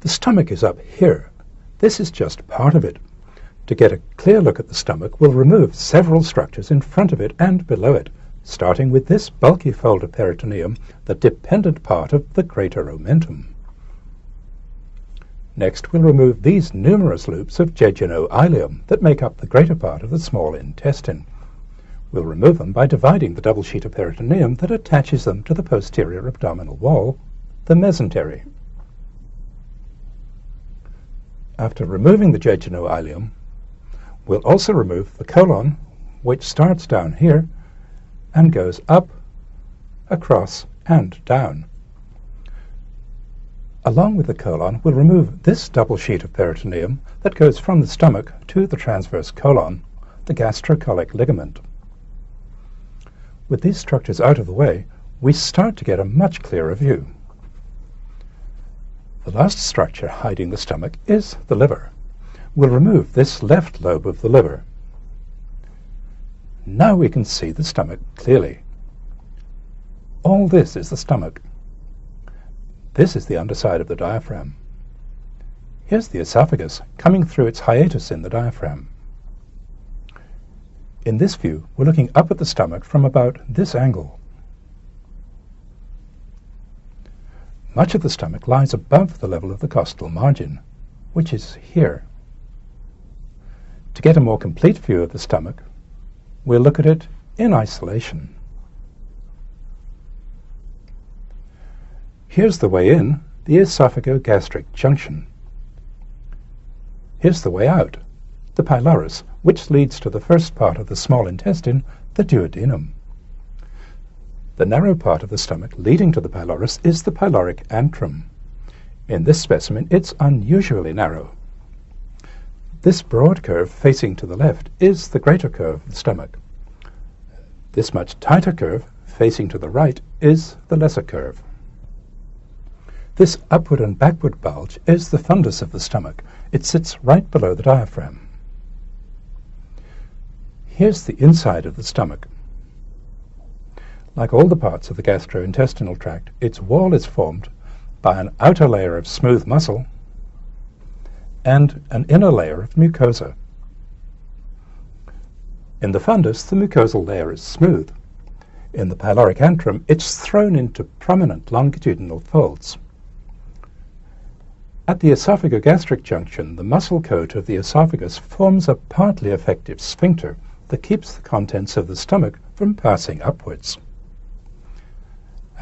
The stomach is up here. This is just part of it. To get a clear look at the stomach, we'll remove several structures in front of it and below it, starting with this bulky fold of peritoneum, the dependent part of the greater omentum. Next, we'll remove these numerous loops of jejunum that make up the greater part of the small intestine. We'll remove them by dividing the double sheet of peritoneum that attaches them to the posterior abdominal wall, the mesentery. After removing the jejunum we'll also remove the colon, which starts down here and goes up, across, and down. Along with the colon, we'll remove this double sheet of peritoneum that goes from the stomach to the transverse colon, the gastrocolic ligament. With these structures out of the way, we start to get a much clearer view. The last structure hiding the stomach is the liver. We'll remove this left lobe of the liver. Now we can see the stomach clearly. All this is the stomach. This is the underside of the diaphragm. Here's the esophagus coming through its hiatus in the diaphragm. In this view, we're looking up at the stomach from about this angle. Much of the stomach lies above the level of the costal margin, which is here. To get a more complete view of the stomach, we'll look at it in isolation. Here's the way in, the esophagogastric junction. Here's the way out, the pylorus, which leads to the first part of the small intestine, the duodenum. The narrow part of the stomach leading to the pylorus is the pyloric antrum. In this specimen, it's unusually narrow. This broad curve facing to the left is the greater curve of the stomach. This much tighter curve facing to the right is the lesser curve. This upward and backward bulge is the fundus of the stomach. It sits right below the diaphragm. Here's the inside of the stomach. Like all the parts of the gastrointestinal tract, its wall is formed by an outer layer of smooth muscle and an inner layer of mucosa. In the fundus, the mucosal layer is smooth. In the pyloric antrum, it's thrown into prominent longitudinal folds. At the esophagogastric junction, the muscle coat of the esophagus forms a partly effective sphincter that keeps the contents of the stomach from passing upwards.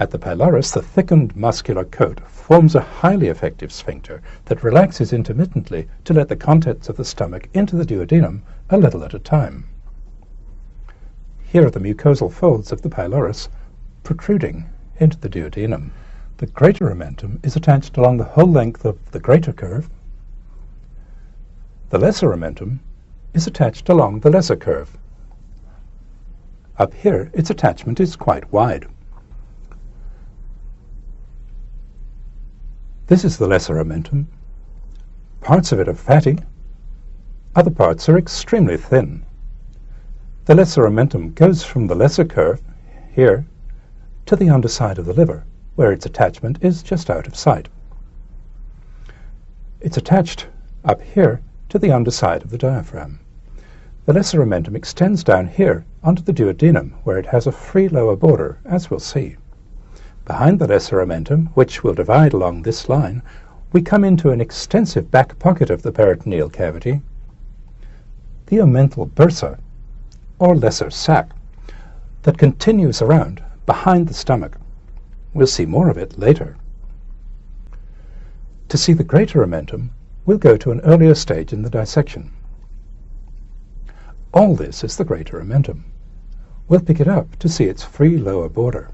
At the pylorus, the thickened muscular coat forms a highly effective sphincter that relaxes intermittently to let the contents of the stomach into the duodenum a little at a time. Here are the mucosal folds of the pylorus protruding into the duodenum. The greater omentum is attached along the whole length of the greater curve. The lesser omentum is attached along the lesser curve. Up here, its attachment is quite wide. This is the lesser omentum. Parts of it are fatty, other parts are extremely thin. The lesser omentum goes from the lesser curve, here, to the underside of the liver, where its attachment is just out of sight. It's attached up here to the underside of the diaphragm. The lesser omentum extends down here onto the duodenum, where it has a free lower border, as we'll see. Behind the lesser omentum, which will divide along this line, we come into an extensive back pocket of the peritoneal cavity, the omental bursa, or lesser sac, that continues around behind the stomach. We'll see more of it later. To see the greater omentum, we'll go to an earlier stage in the dissection. All this is the greater omentum. We'll pick it up to see its free lower border.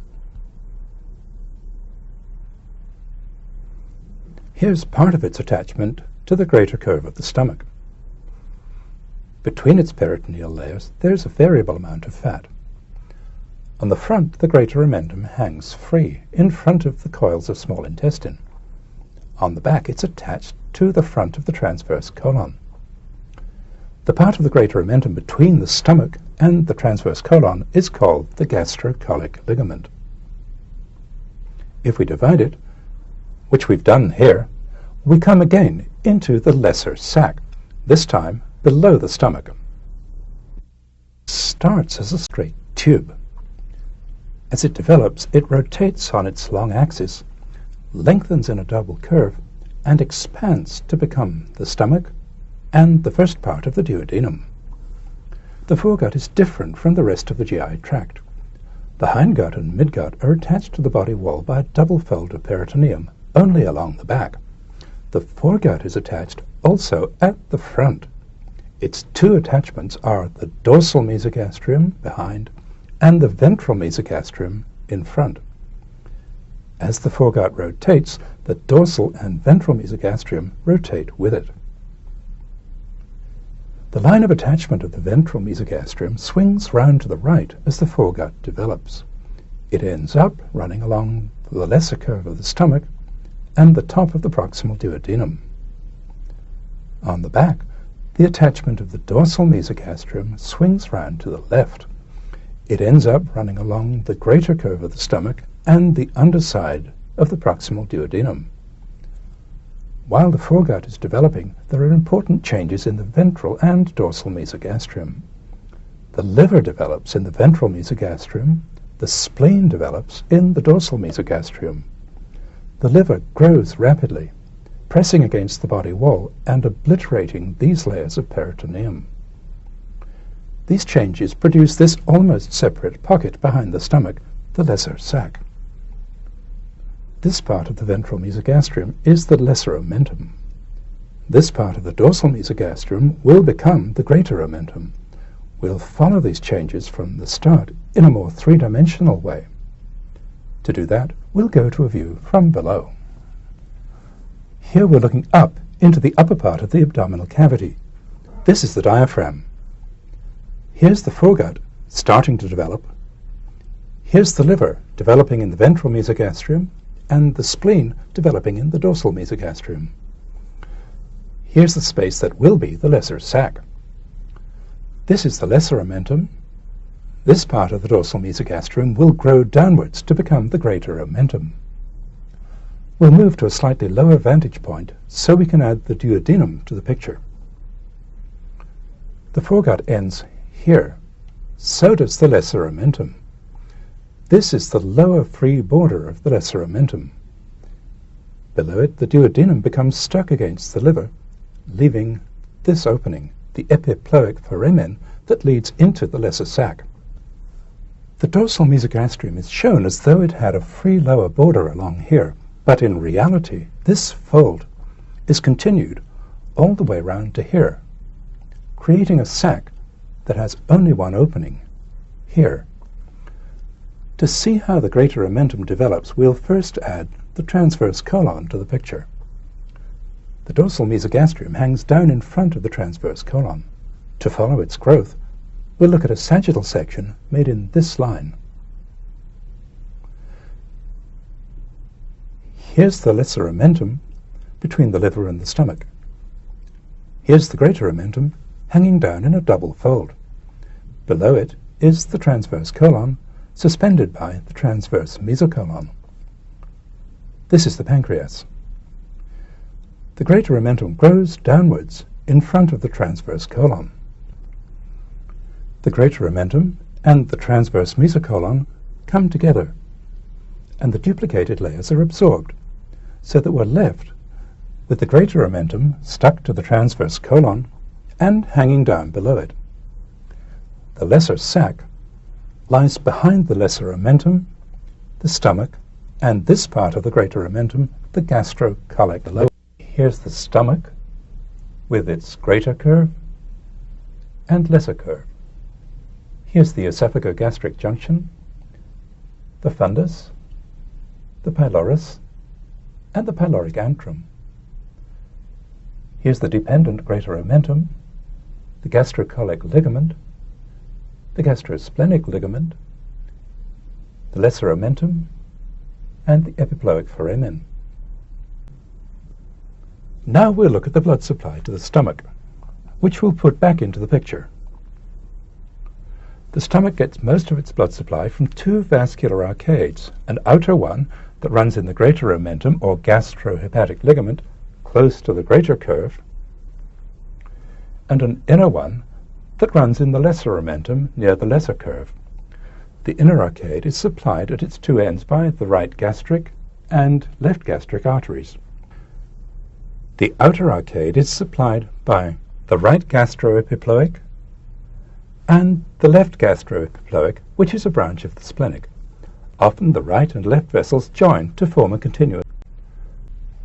Here's part of its attachment to the greater curve of the stomach. Between its peritoneal layers, there's a variable amount of fat. On the front, the greater omentum hangs free in front of the coils of small intestine. On the back, it's attached to the front of the transverse colon. The part of the greater omentum between the stomach and the transverse colon is called the gastrocolic ligament. If we divide it, which we've done here, we come again into the lesser sac, this time below the stomach. Starts as a straight tube. As it develops, it rotates on its long axis, lengthens in a double curve, and expands to become the stomach and the first part of the duodenum. The foregut is different from the rest of the GI tract. The hindgut and midgut are attached to the body wall by a double fold of peritoneum, only along the back. The foregut is attached also at the front. Its two attachments are the dorsal mesogastrium behind and the ventral mesogastrium in front. As the foregut rotates, the dorsal and ventral mesogastrium rotate with it. The line of attachment of the ventral mesogastrium swings round to the right as the foregut develops. It ends up running along the lesser curve of the stomach and the top of the proximal duodenum. On the back, the attachment of the dorsal mesogastrium swings round to the left. It ends up running along the greater curve of the stomach and the underside of the proximal duodenum. While the foregut is developing, there are important changes in the ventral and dorsal mesogastrium. The liver develops in the ventral mesogastrium, the spleen develops in the dorsal mesogastrium. The liver grows rapidly, pressing against the body wall and obliterating these layers of peritoneum. These changes produce this almost separate pocket behind the stomach, the lesser sac. This part of the ventral mesogastrium is the lesser omentum. This part of the dorsal mesogastrium will become the greater omentum. We'll follow these changes from the start in a more three-dimensional way. To do that, we'll go to a view from below. Here we're looking up into the upper part of the abdominal cavity. This is the diaphragm. Here's the foregut starting to develop. Here's the liver developing in the ventral mesogastrium and the spleen developing in the dorsal mesogastrium. Here's the space that will be the lesser sac. This is the lesser omentum. This part of the dorsal mesogastrium will grow downwards to become the greater omentum. We'll move to a slightly lower vantage point so we can add the duodenum to the picture. The foregut ends here. So does the lesser omentum. This is the lower free border of the lesser omentum. Below it, the duodenum becomes stuck against the liver, leaving this opening, the epiploic foramen, that leads into the lesser sac. The dorsal mesogastrium is shown as though it had a free lower border along here, but in reality, this fold is continued all the way round to here, creating a sac that has only one opening, here. To see how the greater omentum develops, we'll first add the transverse colon to the picture. The dorsal mesogastrium hangs down in front of the transverse colon. To follow its growth, we'll look at a sagittal section made in this line. Here's the lesser omentum between the liver and the stomach. Here's the greater omentum hanging down in a double fold. Below it is the transverse colon suspended by the transverse mesocolon. This is the pancreas. The greater omentum grows downwards in front of the transverse colon. The greater omentum and the transverse mesocolon come together, and the duplicated layers are absorbed, so that we're left with the greater omentum stuck to the transverse colon and hanging down below it. The lesser sac lies behind the lesser omentum, the stomach, and this part of the greater omentum, the gastrocolic below. Here's the stomach with its greater curve and lesser curve. Here's the esophagogastric junction, the fundus, the pylorus, and the pyloric antrum. Here's the dependent greater omentum, the gastrocolic ligament, the gastrosplenic ligament, the lesser omentum, and the epiploic foramen. Now we'll look at the blood supply to the stomach, which we'll put back into the picture. The stomach gets most of its blood supply from two vascular arcades, an outer one that runs in the greater omentum or gastrohepatic ligament, close to the greater curve, and an inner one that runs in the lesser omentum near the lesser curve. The inner arcade is supplied at its two ends by the right gastric and left gastric arteries. The outer arcade is supplied by the right gastroepiploic and the left gastroepiploic, which is a branch of the splenic. Often the right and left vessels join to form a continuum.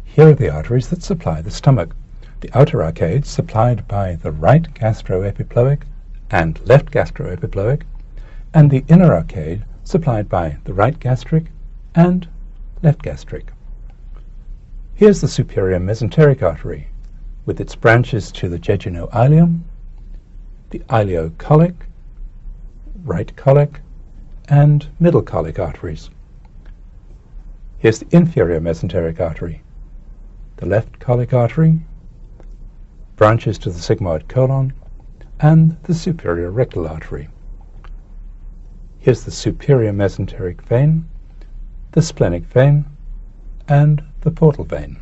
Here are the arteries that supply the stomach. The outer arcade supplied by the right gastroepiploic and left gastroepiploic, and the inner arcade supplied by the right gastric and left gastric. Here's the superior mesenteric artery with its branches to the jejunal-ileum, the ileocolic, right colic, and middle colic arteries. Here's the inferior mesenteric artery, the left colic artery, branches to the sigmoid colon, and the superior rectal artery. Here's the superior mesenteric vein, the splenic vein, and the portal vein.